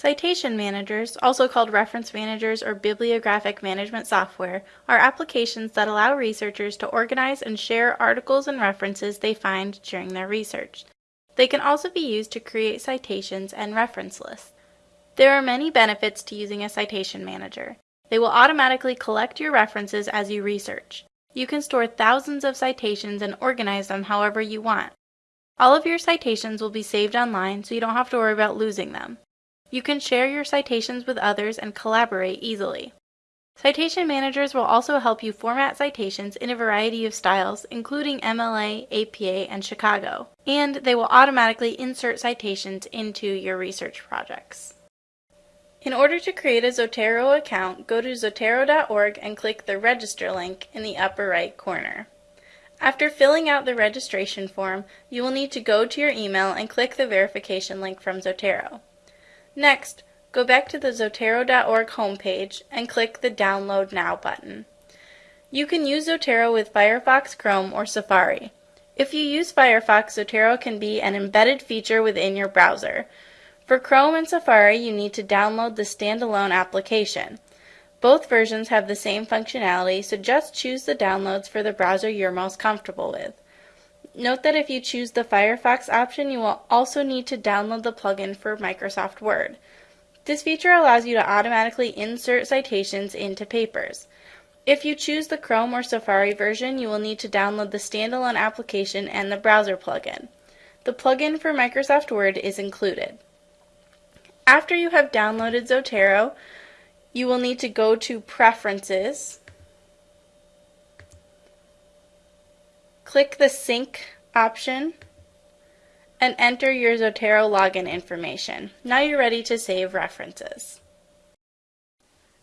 Citation managers, also called reference managers or bibliographic management software, are applications that allow researchers to organize and share articles and references they find during their research. They can also be used to create citations and reference lists. There are many benefits to using a citation manager. They will automatically collect your references as you research. You can store thousands of citations and organize them however you want. All of your citations will be saved online so you don't have to worry about losing them. You can share your citations with others and collaborate easily. Citation managers will also help you format citations in a variety of styles, including MLA, APA, and Chicago, and they will automatically insert citations into your research projects. In order to create a Zotero account, go to zotero.org and click the Register link in the upper right corner. After filling out the registration form, you will need to go to your email and click the verification link from Zotero. Next, go back to the Zotero.org homepage and click the Download Now button. You can use Zotero with Firefox, Chrome, or Safari. If you use Firefox, Zotero can be an embedded feature within your browser. For Chrome and Safari, you need to download the standalone application. Both versions have the same functionality, so just choose the downloads for the browser you're most comfortable with. Note that if you choose the Firefox option, you will also need to download the plugin for Microsoft Word. This feature allows you to automatically insert citations into papers. If you choose the Chrome or Safari version, you will need to download the standalone application and the browser plugin. The plugin for Microsoft Word is included. After you have downloaded Zotero, you will need to go to Preferences, click the Sync option, and enter your Zotero login information. Now you're ready to save references.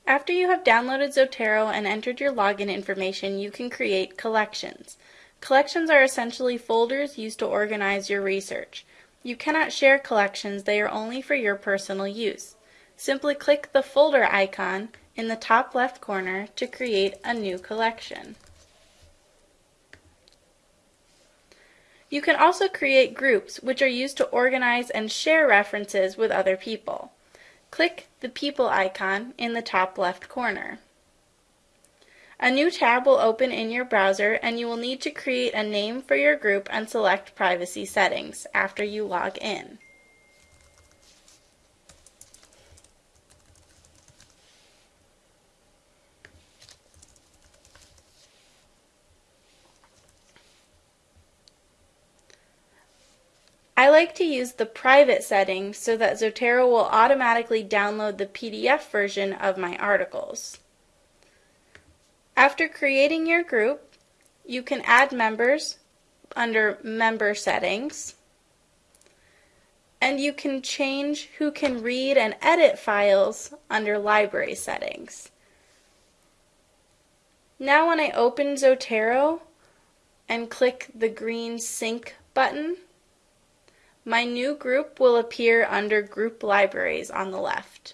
After you have downloaded Zotero and entered your login information, you can create collections. Collections are essentially folders used to organize your research. You cannot share collections, they are only for your personal use. Simply click the folder icon in the top left corner to create a new collection. You can also create groups, which are used to organize and share references with other people. Click the People icon in the top left corner. A new tab will open in your browser and you will need to create a name for your group and select privacy settings after you log in. I like to use the private setting so that Zotero will automatically download the PDF version of my articles. After creating your group, you can add members under Member Settings, and you can change who can read and edit files under Library Settings. Now when I open Zotero and click the green Sync button, my new group will appear under Group Libraries on the left.